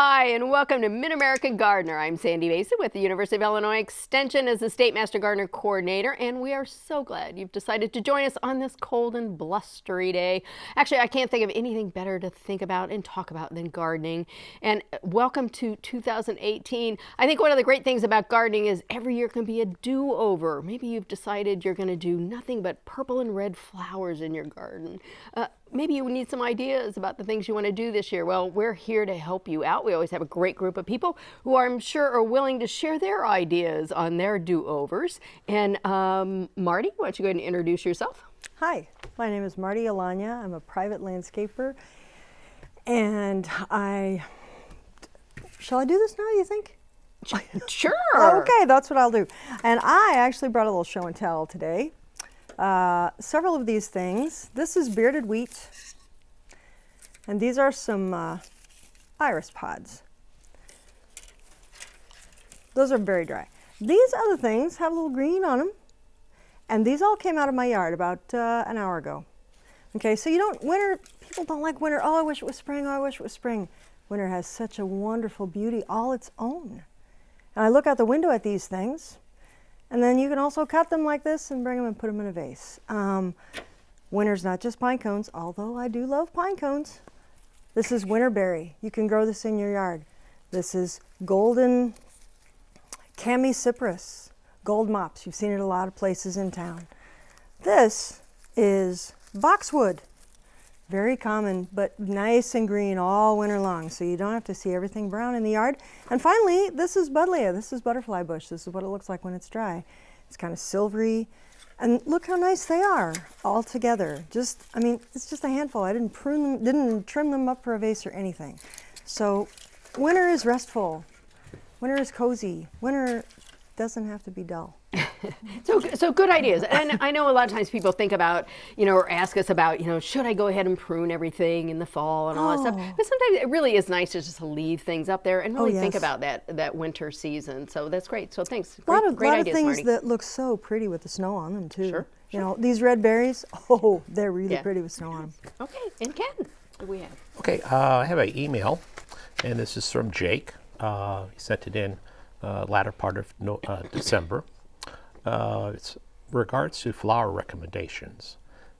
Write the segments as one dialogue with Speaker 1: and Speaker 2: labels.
Speaker 1: Hi, and welcome to Mid-American Gardener. I'm Sandy Mason with the University of Illinois Extension as the State Master Gardener Coordinator, and we are so glad you've decided to join us on this cold and blustery day. Actually, I can't think of anything better to think about and talk about than gardening. And welcome to 2018. I think one of the great things about gardening is every year can be a do-over. Maybe you've decided you're going to do nothing but purple and red flowers in your garden. Uh, maybe you need some ideas about the things you want to do this year. Well, we're here to help you out. We always have a great group of people who I'm sure are willing to share their ideas on their do-overs. And um, Marty, why don't you go ahead and introduce yourself?
Speaker 2: Hi, my name is Marty Alanya. I'm a private landscaper. And I, shall I do this now, you think?
Speaker 1: Sure.
Speaker 2: okay, that's what I'll do. And I actually brought a little show and tell today. Uh, several of these things. This is bearded wheat, and these are some uh, iris pods. Those are very dry. These other things have a little green on them, and these all came out of my yard about uh, an hour ago. Okay, so you don't, winter, people don't like winter. Oh, I wish it was spring. Oh, I wish it was spring. Winter has such a wonderful beauty all its own. And I look out the window at these things, and then you can also cut them like this and bring them and put them in a vase. Um, winter's not just pine cones, although I do love pine cones. This is winterberry. You can grow this in your yard. This is golden chamaecyparis, gold mops. You've seen it a lot of places in town. This is boxwood. Very common, but nice and green all winter long, so you don't have to see everything brown in the yard. And finally, this is buddleia. This is butterfly bush. This is what it looks like when it's dry. It's kind of silvery. And look how nice they are all together. Just, I mean, it's just a handful. I didn't prune them, didn't trim them up for a vase or anything. So winter is restful. Winter is cozy. Winter doesn't have to be dull.
Speaker 1: so, so good ideas. And I know a lot of times people think about, you know, or ask us about, you know, should I go ahead and prune everything in the fall and all oh. that stuff. Oh. But sometimes it really is nice to just leave things up there and really oh, yes. think about that that winter season. So that's great. So thanks.
Speaker 2: Great, a lot of,
Speaker 1: great
Speaker 2: lot
Speaker 1: ideas,
Speaker 2: of things
Speaker 1: Marty.
Speaker 2: that look so pretty with the snow on them too.
Speaker 1: Sure.
Speaker 2: You know, these red berries, oh, they're really
Speaker 1: yeah.
Speaker 2: pretty with snow on them.
Speaker 1: Okay, and Ken, what do we have?
Speaker 3: Okay, uh, I have an email, and this is from Jake. Uh, he sent it in uh, latter part of no, uh, December. Uh, it's regards to flower recommendations.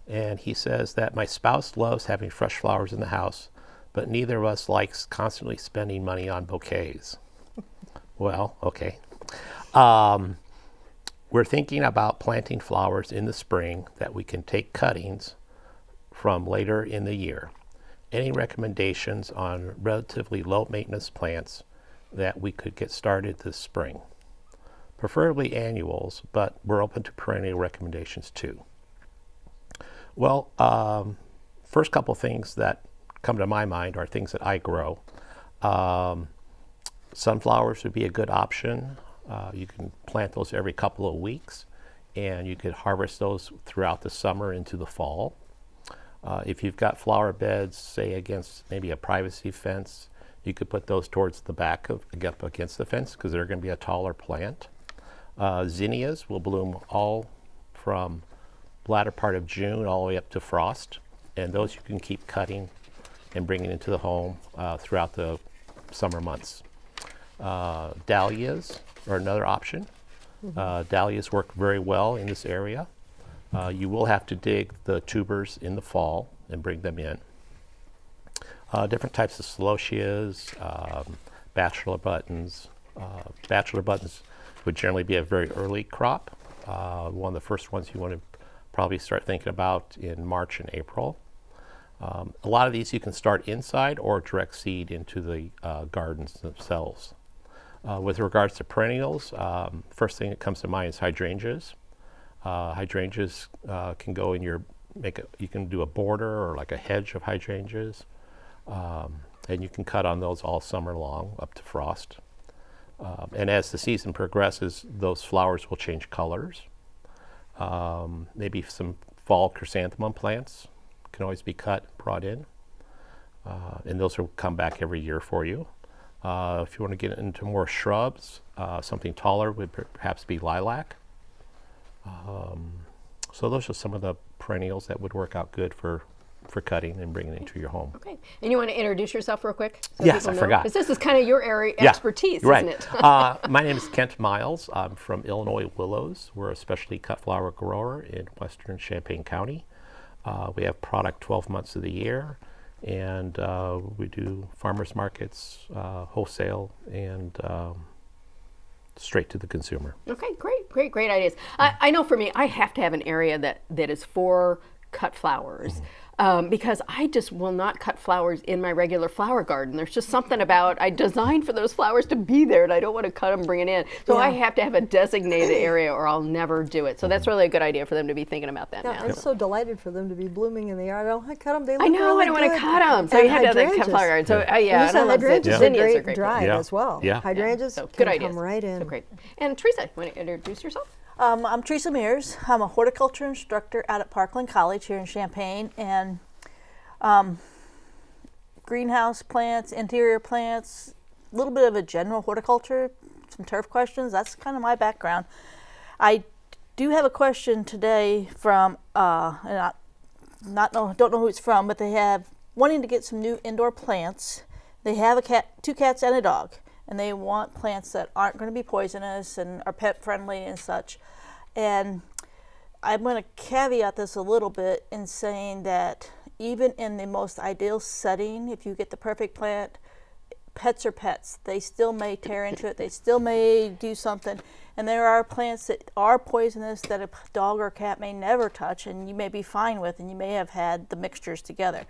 Speaker 3: And he says that my spouse loves having fresh flowers in the house, but neither of us likes constantly spending money on bouquets. well, okay. Um, we're thinking about planting flowers in the spring that we can take cuttings from later in the year. Any recommendations on relatively low maintenance plants that we could get started this spring? preferably annuals, but we're open to perennial recommendations too. Well, um, first couple things that come to my mind are things that I grow. Um, sunflowers would be a good option. Uh, you can plant those every couple of weeks and you could harvest those throughout the summer into the fall. Uh, if you've got flower beds, say against maybe a privacy fence, you could put those towards the back of up against the fence because they're going to be a taller plant. Uh, zinnias will bloom all from latter part of June all the way up to frost. And those you can keep cutting and bringing into the home uh, throughout the summer months. Uh, dahlias are another option. Mm -hmm. dahlias work very well in this area. Uh, you will have to dig the tubers in the fall and bring them in. Uh, different types of celosias, um, bachelor buttons. bachelor buttons would generally be a very early crop. Uh, one of the first ones you want to probably start thinking about in March and April. Um, a lot of these you can start inside or direct seed into the uh, gardens themselves. Uh, with regards to perennials, um, first thing that comes to mind is hydrangeas. Uh, hydrangeas uh, can go in your, make a, you can do a border or like a hedge of hydrangeas. Um, and you can cut on those all summer long up to frost. Um, and as the season progresses, those flowers will change colors. Um, maybe some fall chrysanthemum plants can always be cut, brought in. Uh, and those will come back every year for you. Uh, if you want to get into more shrubs, uh, something taller would perhaps be lilac. Um, so those are some of the perennials that would work out good for for cutting and bringing it into your home.
Speaker 1: Okay. And you want to introduce yourself real quick? So
Speaker 3: Yes, I
Speaker 1: know?
Speaker 3: forgot.
Speaker 1: 'Cause this is kind of your area
Speaker 3: Yeah,
Speaker 1: expertise,
Speaker 3: right.
Speaker 1: isn't it?
Speaker 3: uh, my name is Kent Miles. I'm from Illinois Willows. We're a specialty cut flower grower in western Champaign County. Uh, we have product 12 months of the year, and uh, we do farmers markets, uh, wholesale, and um, straight to the consumer.
Speaker 1: Okay, great, great, great ideas. I, I know for me, I have to have an area that, that is for cut flowers.
Speaker 3: Mm-hmm.
Speaker 1: Um, because I just will not cut flowers in my regular flower garden. There's just something about I designed for those flowers to be there, and I don't want to cut them, bring it in. So I have to have a designated area, or I'll never do it. So that's
Speaker 3: Mm-hmm.
Speaker 1: really a good idea for them to be thinking about that
Speaker 2: Yeah,
Speaker 1: now.
Speaker 2: I'm so delighted for them to be blooming in the yard. I don't want to cut them. They look
Speaker 1: I know
Speaker 2: really
Speaker 1: I don't want to cut them, so
Speaker 2: And
Speaker 1: you have to have that cut flower garden. So uh, yeah,
Speaker 2: And
Speaker 1: and
Speaker 2: listen,
Speaker 1: I love
Speaker 2: hydrangeas
Speaker 1: zinnias.
Speaker 2: are great
Speaker 1: great.
Speaker 2: dry
Speaker 3: Yeah.
Speaker 2: as well.
Speaker 3: Yeah.
Speaker 2: Hydrangeas
Speaker 1: So
Speaker 2: can
Speaker 1: good ideas.
Speaker 2: come right in.
Speaker 1: So great. And Teresa, want to introduce yourself?
Speaker 4: Um, I'm Teresa Mears. I'm a horticulture instructor out at Parkland College here in Champaign, and um, greenhouse plants, interior plants, a little bit of a general horticulture, some turf questions. That's kind of my background. I do have a question today from, uh, and I not know, don't know who it's from, but they have wanting to get some new indoor plants. They have a cat, two cats and a dog, and they want plants that aren't going to be poisonous and are pet friendly and such. And I'm going to caveat this a little bit in saying that even in the most ideal setting, if you get the perfect plant, pets are pets. They still may tear into it. They still may do something. And there are plants that are poisonous that a dog or cat may never touch, and you may be fine with, and you may have had the mixtures together.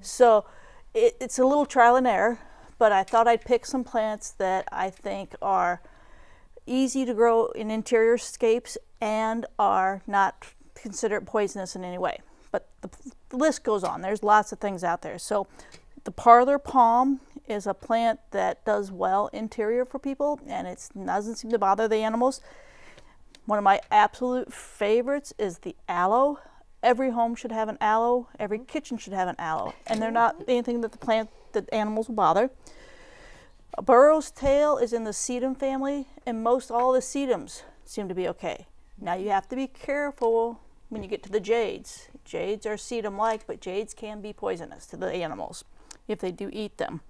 Speaker 4: So it, it's a little trial and error, but I thought I'd pick some plants that I think are easy to grow in interior scapes and are not considered poisonous in any way. But the, the list goes on. There's lots of things out there. So the parlor palm is a plant that does well interior for people and it doesn't seem to bother the animals. One of my absolute favorites is the aloe. Every home should have an aloe. Every mm-hmm. kitchen should have an aloe. And they're not anything that the plant that animals will bother. A burro's tail is in the sedum family, and most all the sedums seem to be okay. Now you have to be careful when you get to the jades. Jades are sedum-like, but jades can be poisonous to the animals if they do eat them.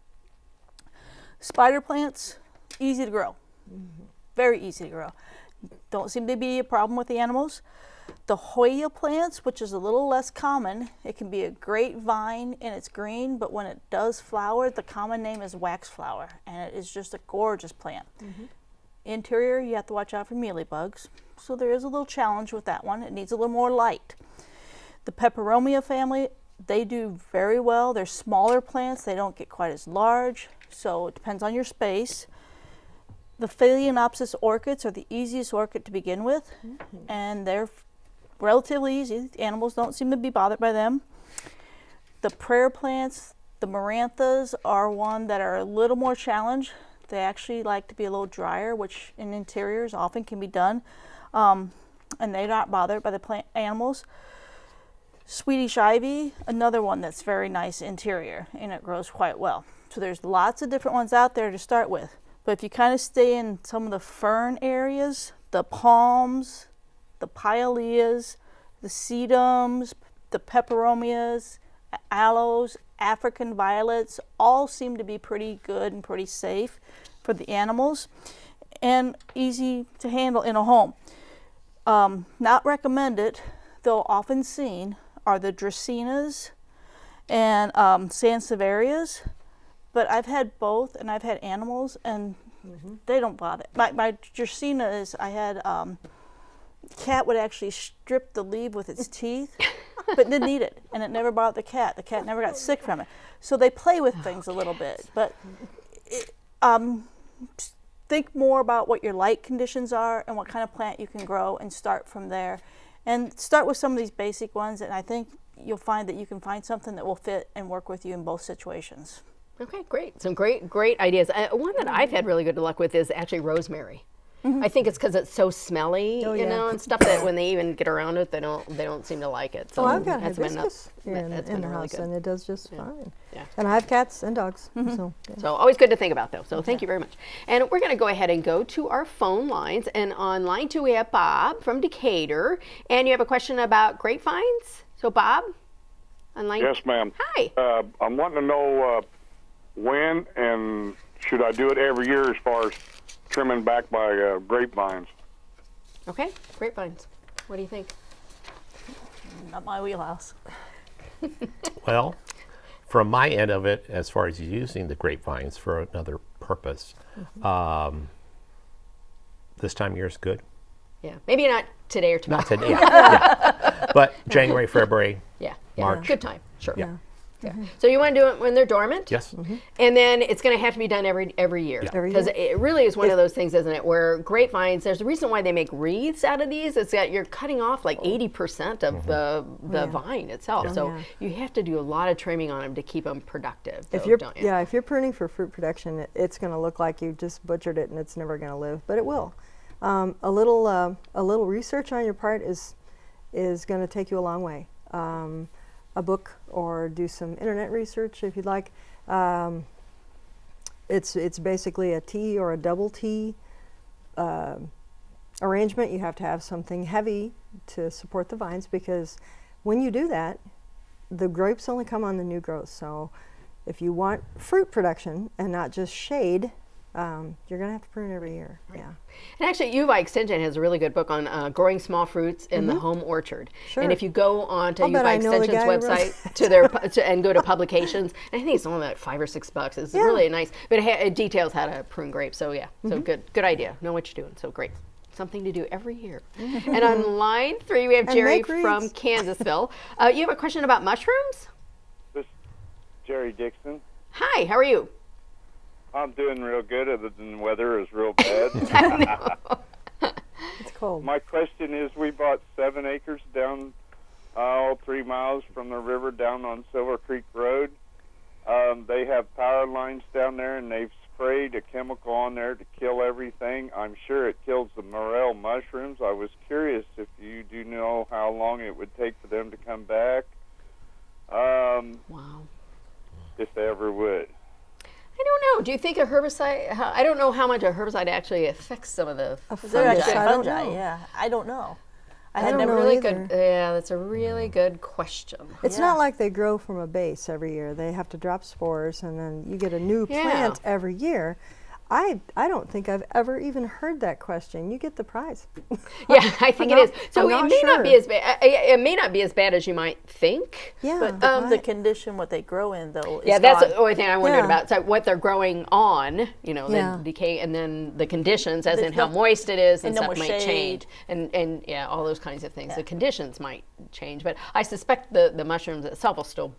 Speaker 4: Spider plants, easy to grow, mm-hmm. very easy to grow. Don't seem to be a problem with the animals. The Hoya plants, which is a little less common, it can be a great vine and it's green, but when it does flower, the common name is waxflower, and it is just a gorgeous plant. Mm-hmm. Interior, you have to watch out for mealybugs, so there is a little challenge with that one. It needs a little more light. The peperomia family, they do very well. They're smaller plants, they don't get quite as large, so it depends on your space. The Phalaenopsis orchids are the easiest orchid to begin with, mm-hmm. and they're relatively easy. Animals don't seem to be bothered by them. The prayer plants, the marantas, are one that are a little more challenge. They actually like to be a little drier, which in interiors often can be done, um, and they're not bothered by the plant animals. Swedish ivy, another one that's very nice interior, and it grows quite well. So there's lots of different ones out there to start with. But if you kind of stay in some of the fern areas, the palms, the pileas, the sedums, the peperomias, aloes, African violets, all seem to be pretty good and pretty safe for the animals and easy to handle in a home. Um, not recommended, though often seen, are the dracaenas and um, sansevierias. But I've had both, and I've had animals, and they don't bother. My my dracaena is I had um, cat would actually strip the leaf with its teeth, but didn't eat it, and it never bothered the cat. The cat never got sick from it. So they play with things a little bit, but it, um, think more about what your light conditions are and what kind of plant you can grow, and start from there. And start with some of these basic ones, and I think you'll find that you can find something that will fit and work with you in both situations.
Speaker 1: Okay, great. Some great, great ideas. Uh, one that I've had really good luck with is actually rosemary. I think it's because it's so smelly,
Speaker 2: Oh,
Speaker 1: you
Speaker 2: yeah.
Speaker 1: know, and stuff that when they even get around it, they don't they don't seem to like it. So
Speaker 2: Oh, I've got
Speaker 1: that's been a-
Speaker 2: in,
Speaker 1: that's
Speaker 2: in
Speaker 1: been
Speaker 2: the
Speaker 1: really
Speaker 2: house,
Speaker 1: good.
Speaker 2: and it does just fine.
Speaker 1: Yeah.
Speaker 2: And I have cats and dogs, so yeah.
Speaker 1: So always good to think about, though. So thank you very much. And we're going to go ahead and go to our phone lines. And on line two, we have Bob from Decatur. And you have a question about grapevines. So Bob, online.
Speaker 5: Yes, ma'am.
Speaker 1: Hi.
Speaker 5: Uh, I'm wanting to know uh, when and should I do it every year as far as trimming back by uh, grapevines?
Speaker 1: Okay, grapevines. What do you think?
Speaker 4: Not my wheelhouse.
Speaker 3: Well, from my end of it, as far as using the grapevines for another purpose, um, this time of year is good.
Speaker 1: Yeah, maybe not today or tomorrow.
Speaker 3: Not today, yeah, yeah. but January, February,
Speaker 1: Yeah, yeah.
Speaker 3: March.
Speaker 1: Good time. Sure.
Speaker 3: Yeah.
Speaker 1: Yeah. So you want to do it when they're dormant?
Speaker 3: yes.
Speaker 1: And then it's going to have to be done every every year. Because
Speaker 2: year.
Speaker 1: it really is one of those things, isn't it? Where grapevines, there's a reason why they make wreaths out of these. It's that you're cutting off like 80% of the the
Speaker 2: Yeah.
Speaker 1: vine itself. So
Speaker 2: Yeah.
Speaker 1: you have to do a lot of trimming on them to keep them productive.
Speaker 2: If you're
Speaker 1: don't you?
Speaker 2: yeah, if you're pruning for fruit production, it, it's going to look like you just butchered it and it's never going to live, but it will. Um, a little uh, a little research on your part is is going to take you a long way. Um, a book or do some internet research if you'd like. Um, it's it's basically a T or a double T uh, arrangement. You have to have something heavy to support the vines because when you do that, the grapes only come on the new growth. So if you want fruit production and not just shade, um, you're going to have to prune every year. Yeah.
Speaker 1: And actually, U of I Extension has a really good book on uh, growing small fruits in the home orchard.
Speaker 2: Mm-hmm. Sure.
Speaker 1: And if you go on to
Speaker 2: I'll bet
Speaker 1: UVI
Speaker 2: I
Speaker 1: Extension's
Speaker 2: guy who wrote
Speaker 1: website to their to, and go to publications, I think it's only like five or six bucks. It's
Speaker 2: Yeah. Mm-hmm.
Speaker 1: really nice, but it, ha- it details how to prune grapes. So yeah, so good, good idea. Know what you're doing. So great. Something to do every year. and on line three, we have
Speaker 2: And
Speaker 1: Jerry from
Speaker 2: wreaths.
Speaker 1: Kansasville. Uh, you have a question about mushrooms?
Speaker 5: This Jerry Dixon.
Speaker 1: Hi, how are you?
Speaker 5: I'm doing real good, other than the weather is real bad.
Speaker 2: It's cold.
Speaker 5: My question is, we bought seven acres down, uh, three miles from the river down on Silver Creek Road. Um, they have power lines down there, and they've sprayed a chemical on there to kill everything. I'm sure it kills the morel mushrooms. I was curious if you do know how long it would take for them to come back, um,
Speaker 1: Wow.
Speaker 5: if they ever would.
Speaker 1: I don't know. Do you think a herbicide? how- I don't know how much a herbicide actually affects some of the.
Speaker 2: A
Speaker 4: They're actually
Speaker 2: fungus, I don't
Speaker 4: fungi.
Speaker 2: know.
Speaker 4: Yeah, I don't know. I,
Speaker 2: I
Speaker 4: had
Speaker 2: don't
Speaker 4: never
Speaker 1: really
Speaker 2: either.
Speaker 1: good. Yeah, that's a really mm. good question.
Speaker 2: It's
Speaker 4: Yeah.
Speaker 2: not like they grow from a base every year. They have to drop spores and then you get a new
Speaker 1: Yeah.
Speaker 2: plant every year. I, I don't think I've ever even heard that question. You get the prize.
Speaker 1: Yeah, I think
Speaker 2: I'm
Speaker 1: it is.
Speaker 2: not-
Speaker 1: So
Speaker 2: I'm
Speaker 1: it
Speaker 2: not
Speaker 1: may not be as bad. It may not be as bad as you might think.
Speaker 2: Yeah.
Speaker 1: But,
Speaker 2: but
Speaker 1: um,
Speaker 4: the condition what they grow in though. Is
Speaker 1: yeah, that's
Speaker 4: gone.
Speaker 1: the only thing I wondered
Speaker 2: Yeah.
Speaker 1: about. So what they're growing on, you know,
Speaker 2: Yeah.
Speaker 1: the decay, and then the conditions, as
Speaker 4: There's
Speaker 1: in how
Speaker 4: no-
Speaker 1: moist it is, and,
Speaker 4: and
Speaker 1: stuff
Speaker 4: more
Speaker 1: might
Speaker 4: shade.
Speaker 1: change, and and yeah, all those kinds of things. The conditions might change, but I suspect the the mushrooms itself will still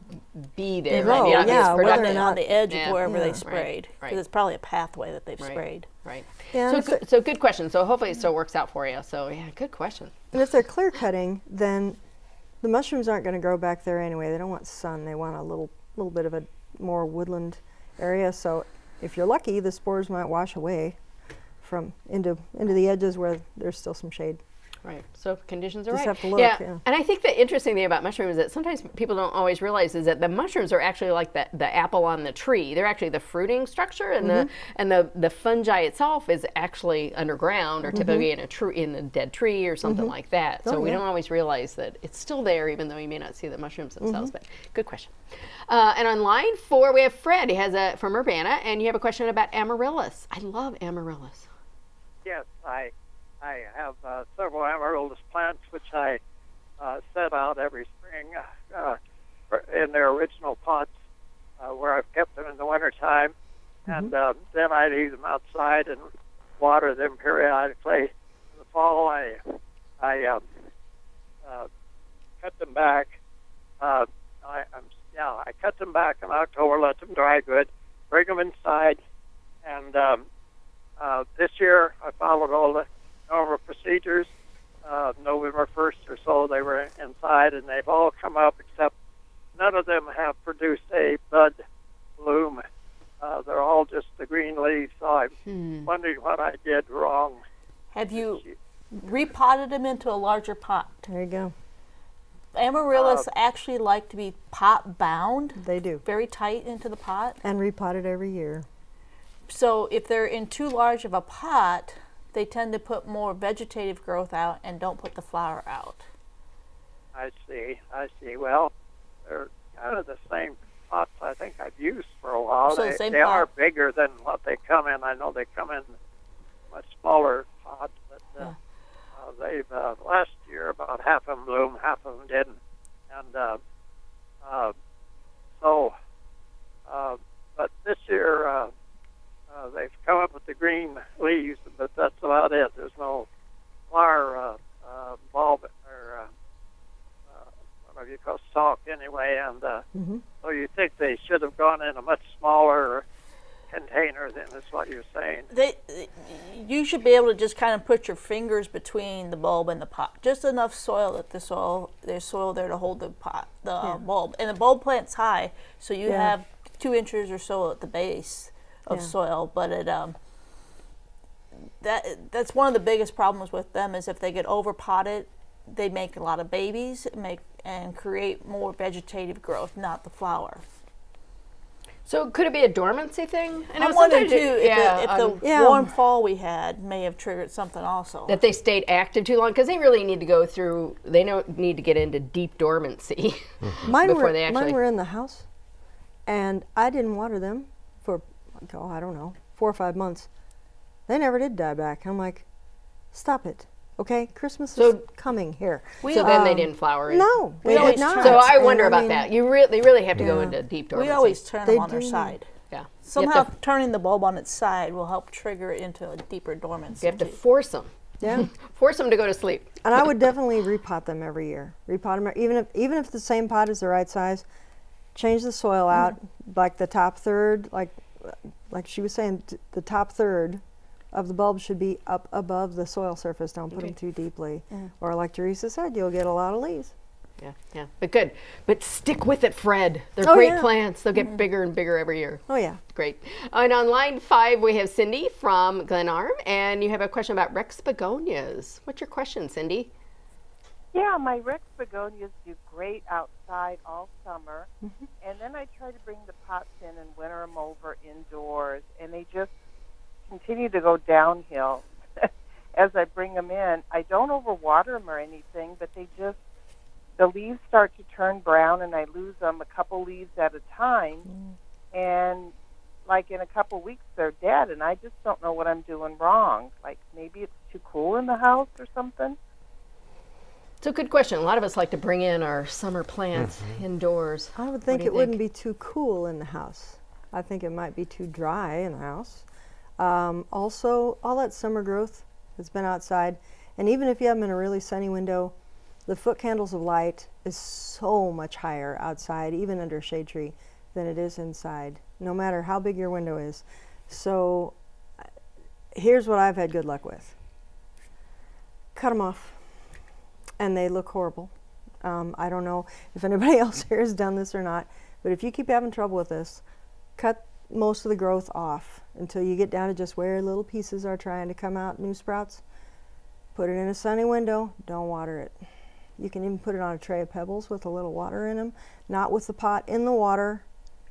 Speaker 1: be there.
Speaker 2: will,
Speaker 1: Maybe be
Speaker 2: yeah, whether or not-
Speaker 4: on the edge
Speaker 1: Yeah.
Speaker 4: of wherever
Speaker 2: Yeah.
Speaker 4: they
Speaker 2: Right,
Speaker 4: sprayed.
Speaker 1: right.
Speaker 4: Because it's probably a pathway that they've
Speaker 1: Right.
Speaker 4: sprayed.
Speaker 1: Right. So,
Speaker 2: and
Speaker 1: good, so good question. So hopefully it still works out for you. So yeah, good question.
Speaker 2: And if they're clear cutting, then the mushrooms aren't going to grow back there anyway. They don't want sun. They want a little little bit of a more woodland area. So if you're lucky, the spores might wash away from into into the edges where there's still some shade.
Speaker 1: Right. So conditions are
Speaker 2: Just
Speaker 1: right.
Speaker 2: have to look,
Speaker 1: yeah.
Speaker 2: yeah.
Speaker 1: And I think the interesting thing about mushrooms is that sometimes people don't always realize is that the mushrooms are actually like the, the apple on the tree. They're actually the fruiting structure, and
Speaker 2: Mm-hmm.
Speaker 1: the and the, the fungi itself is actually underground or typically in a tree in a dead tree or something like that. So
Speaker 2: Mm-hmm. Oh,
Speaker 1: we
Speaker 2: yeah.
Speaker 1: don't always realize that it's still there, even though you may not see the mushrooms themselves.
Speaker 2: Mm-hmm.
Speaker 1: But good question. Uh, and on line four, we have Fred. He has a from Urbana, and you have a question about amaryllis. I love amaryllis.
Speaker 6: Yes, I I have uh, several amaryllis plants which I uh, set out every spring uh, uh, in their original pots uh, where I've kept them in the wintertime. And uh, then I leave them outside and water them periodically. In the fall, I I um, uh, cut them back. Uh, I, I'm yeah, I cut them back in October, let them dry good, bring them inside, and um, uh, this year, I followed all the normal procedures. Uh, November 1st or so, they were inside, and they've all come up except none of them have produced a bud bloom. Uh, they're all just the green leaves. So I'm wondering what I did wrong.
Speaker 4: Have you repotted them into a larger pot?
Speaker 2: There you go.
Speaker 4: Amaryllis actually like to be pot bound,
Speaker 2: They do.
Speaker 4: very tight into the pot.
Speaker 2: And repotted every year.
Speaker 4: So if they're in too large of a pot, they tend to put more vegetative growth out and don't put the flower out.
Speaker 6: I see. I see. Well, they're kind of the same pots I think I've used for a while.
Speaker 4: So the
Speaker 6: they
Speaker 4: same
Speaker 6: they are bigger than what they come in. I know they come in much smaller pots, but uh, uh, they've uh, last year about half of them bloomed, half of them didn't, and uh, uh, so. Uh, but this year uh, uh, they've come up with the green leaves, but that's about it. There's no flower uh, uh, bulb or uh, uh, whatever you call stalk anyway, and uh,
Speaker 2: Mhm.
Speaker 6: so you think they should have gone in a much smaller container than is what you're saying.
Speaker 4: They, you should be able to just kind of put your fingers between the bulb and the pot, just enough soil that the soil there's soil there to hold the pot, the uh, bulb, and the bulb plant's high, so you
Speaker 2: Yeah.
Speaker 4: have two inches or so at the base of
Speaker 2: Yeah.
Speaker 4: soil, but it um. That that's one of the biggest problems with them is if they get over potted, they make a lot of babies, make and create more vegetative growth, not the flower.
Speaker 1: So could it be a dormancy thing? I know
Speaker 4: I'm wondering too
Speaker 1: it-
Speaker 4: if
Speaker 1: yeah,
Speaker 4: the, if
Speaker 1: um,
Speaker 4: the
Speaker 2: Yeah.
Speaker 4: warm fall we had may have triggered something also.
Speaker 1: that they stayed active too long because they really need to go through. They don't need to get into deep dormancy.
Speaker 2: Mine
Speaker 1: Before
Speaker 2: were
Speaker 1: they actually-
Speaker 2: mine were in the house, and I didn't water them for oh I don't know four or five months. They never did die back. I'm like, stop it, okay? Christmas
Speaker 1: So-
Speaker 2: is coming here.
Speaker 1: so then they
Speaker 2: Um,
Speaker 1: didn't flower in.
Speaker 2: No,
Speaker 4: We
Speaker 2: they
Speaker 4: always
Speaker 2: did not.
Speaker 1: So I
Speaker 2: And
Speaker 1: wonder about
Speaker 2: mean,
Speaker 1: that. You really, they really have to go into deep dormancy.
Speaker 4: we always turn
Speaker 2: They
Speaker 4: them on their side.
Speaker 1: yeah.
Speaker 4: Somehow
Speaker 1: to,
Speaker 4: turning the bulb on its side will help trigger it into a deeper dormancy.
Speaker 1: you have to force them.
Speaker 2: Yeah.
Speaker 1: Force them to go to sleep.
Speaker 2: And I would definitely repot them every year. Repot them even if even if the same pot is the right size. Change the soil out, like the top third, like like she was saying, t- the top third of the bulb should be up above the soil surface. Don't put them too deeply, or like Teresa said, you'll get a lot of leaves.
Speaker 1: Yeah, yeah. But good. But stick with it, Fred. They're
Speaker 2: Oh,
Speaker 1: great
Speaker 2: yeah.
Speaker 1: plants. They'll get mm-hmm. bigger and bigger every year.
Speaker 2: Oh yeah.
Speaker 1: Great. And on line five, we have Cindy from Glenarm, and you have a question about Rex begonias. What's your question, Cindy?
Speaker 7: Yeah, my Rex begonias do great outside all summer,
Speaker 2: Mm-hmm.
Speaker 7: and then I try to bring the pots in and winter them over indoors, and they just continue to go downhill as I bring them in. I don't overwater them or anything, but they just the leaves start to turn brown, and I lose them a couple leaves at a time,
Speaker 2: Mm.
Speaker 7: and like in a couple weeks they're dead, and I just don't know what I'm doing wrong. Like maybe it's too cool in the house or something.
Speaker 1: It's a good question. A lot of us like to bring in our summer plants indoors.
Speaker 2: I would think
Speaker 1: do you
Speaker 2: it wouldn't be too cool in the house. I think it might be too dry in the house. Um, also, all that summer growth that's been outside, and even if you have them in a really sunny window, the foot candles of light is so much higher outside, even under a shade tree, than it is inside, no matter how big your window is. So, uh, here's what I've had good luck with cut them off, and they look horrible. Um, I don't know if anybody else here has done this or not, but if you keep having trouble with this, cut most of the growth off until you get down to just where little pieces are trying to come out, new sprouts. Put it in a sunny window, don't water it. You can even put it on a tray of pebbles with a little water in them, not with the pot in the water,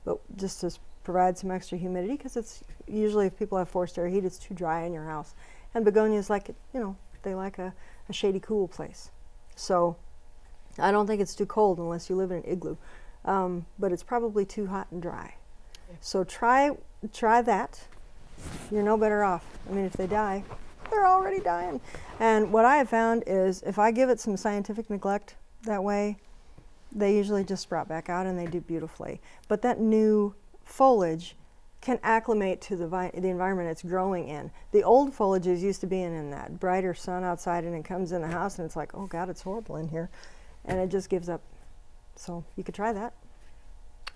Speaker 2: but just to provide some extra humidity because it's usually if people have forced air heat, it's too dry in your house. And begonias like it, you know, they like a, a shady, cool place. So I don't think it's too cold unless you live in an igloo, um, but it's probably too hot and dry. So try try that. You're no better off. I mean, if they die, they're already dying. And what I have found is if I give it some scientific neglect that way, they usually just sprout back out and they do beautifully. But that new foliage can acclimate to the, vi- the environment it's growing in. The old foliage is used to being in that brighter sun outside and it comes in the house and it's like, oh God, it's horrible in here. And it just gives up. So you could try that.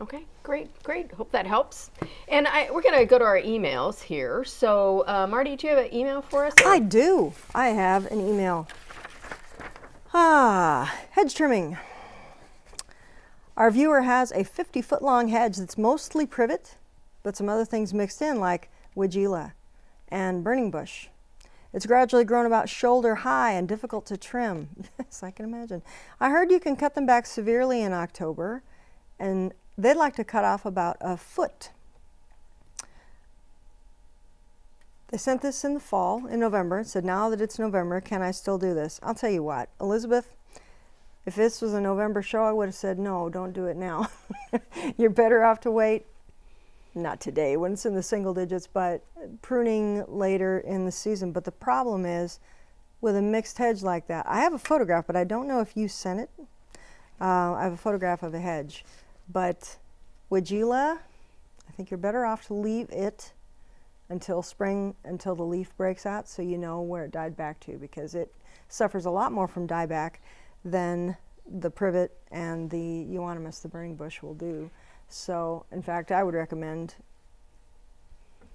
Speaker 1: Okay, great, great. Hope that helps. And I, we're going to go to our emails here. So, uh, Marty, do you have an email for us?
Speaker 2: I do. I have an email. Ah, hedge trimming. Our viewer has a 50 foot long hedge that's mostly privet, but some other things mixed in like weigela and burning bush. It's gradually grown about shoulder high and difficult to trim. yes, I can imagine. I heard you can cut them back severely in October, and they'd like to cut off about a foot. They sent this in the fall, in November, and said, now that it's November, can I still do this? I'll tell you what, Elizabeth, If this was a November show, I would have said, no, don't do it now. You're better off to wait, not today when it's in the single digits, but pruning later in the season. But the problem is with a mixed hedge like that, I have a photograph, but I don't know if you sent it. Uh, I have a photograph of a hedge, but Weigela, I think you're better off to leave it until spring, until the leaf breaks out, so you know where it died back to, because it suffers a lot more from dieback than the privet and the euonymus, the burning bush, will do. So, in fact, I would recommend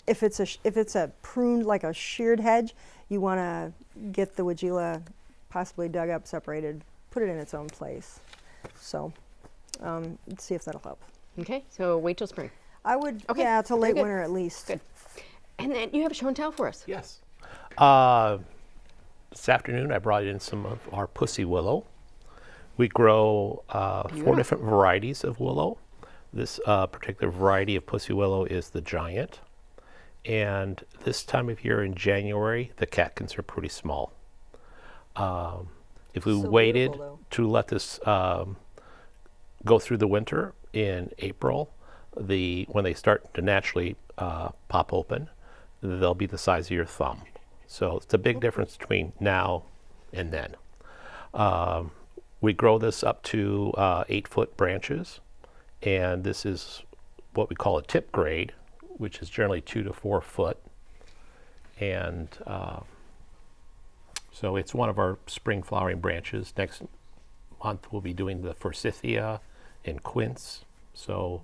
Speaker 2: if it's a if it's a pruned like a sheared hedge, you want to get the Weigela possibly dug up, separated, put it in its own place. So, um, let's see if that'll help.
Speaker 1: Okay, so wait till spring.
Speaker 2: I would,
Speaker 1: Okay,
Speaker 2: yeah, till
Speaker 1: very
Speaker 2: late winter at least.
Speaker 1: Good. And then you have a show and tell for us.
Speaker 3: Yes. Uh, this afternoon, I brought in some of our pussy willow. We grow uh, four different varieties of willow. This uh, particular variety of pussy willow is the giant. And this time of year in January, the catkins are pretty small. Um, if we
Speaker 2: So
Speaker 3: waited to let this um, go through the winter in April, the when they start to naturally uh, pop open, they'll be the size of your thumb. So it's a big difference between now and then. Um, we grow this up to uh, eight foot branches, and this is what we call a tip grade, which is generally two to four foot. And uh, so it's one of our spring flowering branches. Next month we'll be doing the forsythia and quince. So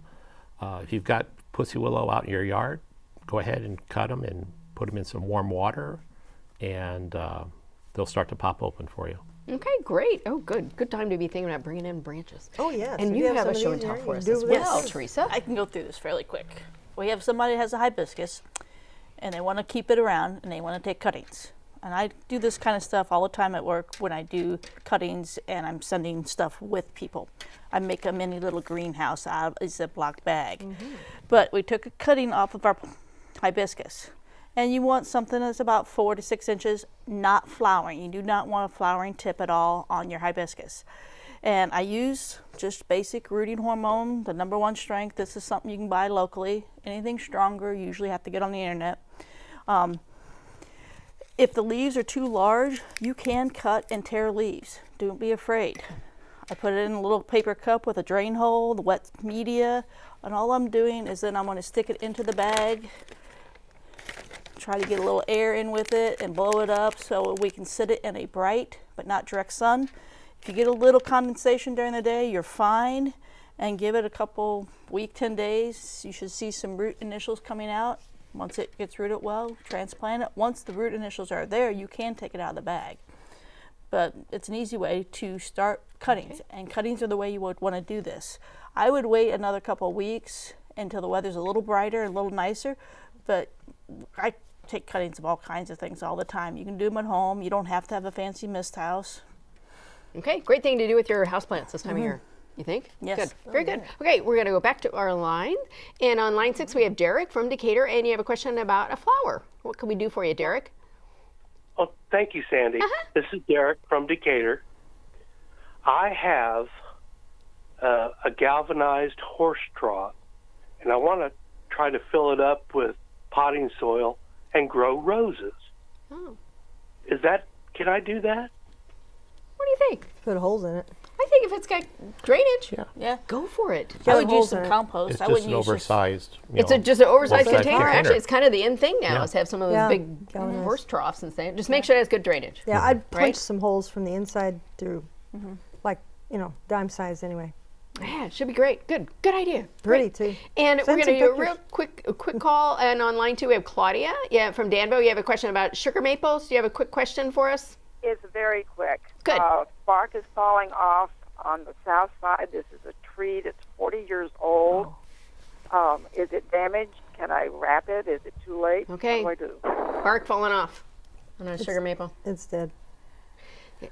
Speaker 3: uh, if you've got pussy willow out in your yard, go ahead and cut them and put them in some warm water, and uh, they'll start to pop open for you.
Speaker 1: Okay, great. Oh, good. Good time to be thinking about bringing in branches.
Speaker 2: Oh, yes.
Speaker 1: And
Speaker 2: If
Speaker 1: you
Speaker 2: you have
Speaker 1: have a
Speaker 2: some
Speaker 1: show
Speaker 2: of
Speaker 1: and tell for us as well,
Speaker 4: this.
Speaker 1: Teresa.
Speaker 4: I can go through this fairly quick. We have somebody that has a hibiscus and they want to keep it around and they want to take cuttings. And I do this kind of stuff all the time at work when I do cuttings and I'm sending stuff with people. I make a mini little greenhouse out of a Ziploc bag. But we took a cutting off of our hibiscus. And you want something that's about four to six inches, not flowering. You do not want a flowering tip at all on your hibiscus. And I use just basic rooting hormone, the number one strength. This is something you can buy locally. Anything stronger, you usually have to get on the internet. Um, if the leaves are too large, you can cut and tear leaves. Don't be afraid. I put it in a little paper cup with a drain hole, the wet media, and all I'm doing is then I'm going to stick it into the bag, try to get a little air in with it and blow it up so we can sit it in a bright but not direct sun. If you get a little condensation during the day, you're fine. And give it a couple week, 10 days, you should see some root initials coming out. Once it gets rooted well, transplant it. Once the root initials are there, you can take it out of the bag. But it's an easy way to start cuttings, and cuttings are the way you would want to do this. I would wait another couple weeks until the weather's a little brighter, and a little nicer, but I take cuttings of all kinds of things all the time. You can do them at home. You don't have to have a fancy mist house.
Speaker 1: Okay, great thing to do with your houseplants this time of year. You think?
Speaker 4: Yes.
Speaker 1: Good. Very good. Okay, we're going to go back to our line. And on line six, we have Derek from Decatur, and you have a question about a flower. What can we do for you, Derek?
Speaker 8: Oh, thank you, Sandy. This is Derek from Decatur. I have uh, a galvanized horse trough, and I want to try to fill it up with potting soil and grow roses.
Speaker 1: Oh,
Speaker 8: Is that? Can I do that?
Speaker 1: what do you think?
Speaker 2: Put holes in it.
Speaker 1: I think if it's got drainage,
Speaker 3: Yeah.
Speaker 4: Yeah.
Speaker 1: go for it.
Speaker 4: I would use some compost.
Speaker 3: It's
Speaker 4: I
Speaker 3: just
Speaker 4: wouldn't
Speaker 3: an
Speaker 4: use
Speaker 3: oversized. you
Speaker 1: It's a, just an oversized
Speaker 3: oversized
Speaker 1: container.
Speaker 3: container.
Speaker 1: Actually, it's kind of the in thing now
Speaker 3: Yeah.
Speaker 1: is have some of those
Speaker 2: Yeah,
Speaker 1: big
Speaker 2: galvanized.
Speaker 1: horse troughs and things. Just make sure it has good drainage.
Speaker 2: Yeah, I'd punch
Speaker 1: Right?
Speaker 2: some holes from the inside through, mm-hmm. like, you know, dime size anyway.
Speaker 1: Yeah, it should be great. Good, good idea.
Speaker 2: Pretty,
Speaker 1: Great.
Speaker 2: two.
Speaker 1: And
Speaker 2: Send
Speaker 1: we're going to
Speaker 2: some
Speaker 1: do a real quick, a quick call. And online too, we have Claudia. Yeah, from Danville. You have a question about sugar maples. Do you have a quick question for us?
Speaker 7: It's very quick.
Speaker 1: Good.
Speaker 7: Uh, bark is falling off on the south side. This is a tree that's 40 years old.
Speaker 1: Oh.
Speaker 7: Um, is it damaged? Can I wrap it? Is it too late?
Speaker 1: Okay.
Speaker 7: What do I do?
Speaker 1: Bark falling off on a sugar maple.
Speaker 2: It's dead.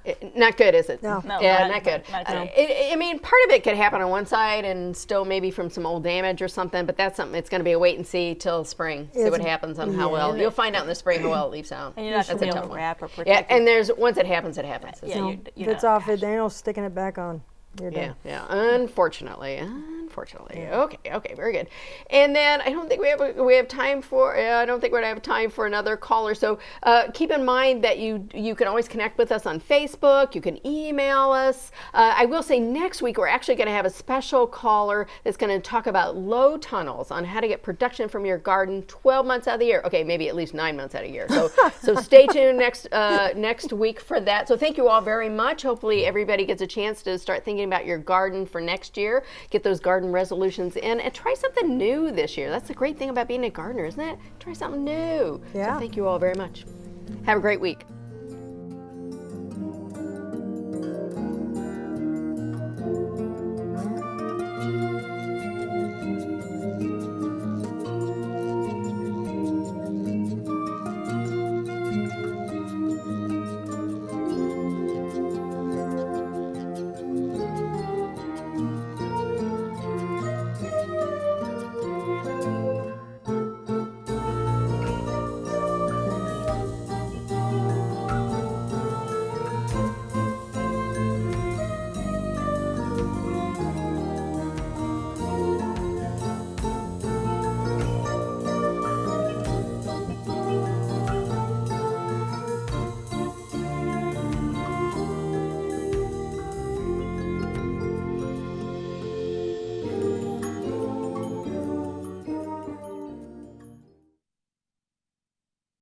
Speaker 1: It- not good, is it?
Speaker 2: No.
Speaker 4: No,
Speaker 1: yeah,
Speaker 4: not-
Speaker 1: not, good.
Speaker 4: not
Speaker 1: Uh, it- I mean, part of it could happen on one side and still maybe from some old damage or something, but that's something it's going to be a wait and see till spring. See what happens on how well you'll find out in the spring how well it leaves out.
Speaker 4: And you're not
Speaker 1: That's
Speaker 4: gonna be
Speaker 1: a
Speaker 4: able
Speaker 1: tough
Speaker 4: to
Speaker 1: one.
Speaker 4: wrap or
Speaker 1: Yeah,
Speaker 4: protect it.
Speaker 1: and there's once it happens, it happens.
Speaker 4: Yeah,
Speaker 2: No,
Speaker 4: you're-
Speaker 2: if
Speaker 4: you're
Speaker 2: it's
Speaker 4: not-
Speaker 2: off, it ain't no sticking it back on. You're
Speaker 1: Yeah,
Speaker 2: done.
Speaker 1: yeah. Unfortunately, unfortunately. Okay, okay, very good. And then I don't think we have a, we have time for. Uh, I don't think we're gonna have time for another caller. So uh, keep in mind that you you can always connect with us on Facebook. You can email us. Uh, I will say next week we're actually going to have a special caller that's going to talk about low tunnels on how to get production from your garden 12 months out of the year. Okay, maybe at least nine months out of the year. So so stay tuned next uh, next week for that. So thank you all very much. Hopefully everybody gets a chance to start thinking about your garden for next year. Get those garden resolutions in and try something new this year. That's the great thing about being a gardener, isn't it? Try something new.
Speaker 2: Yeah.
Speaker 1: So thank you all very much. Have a great week.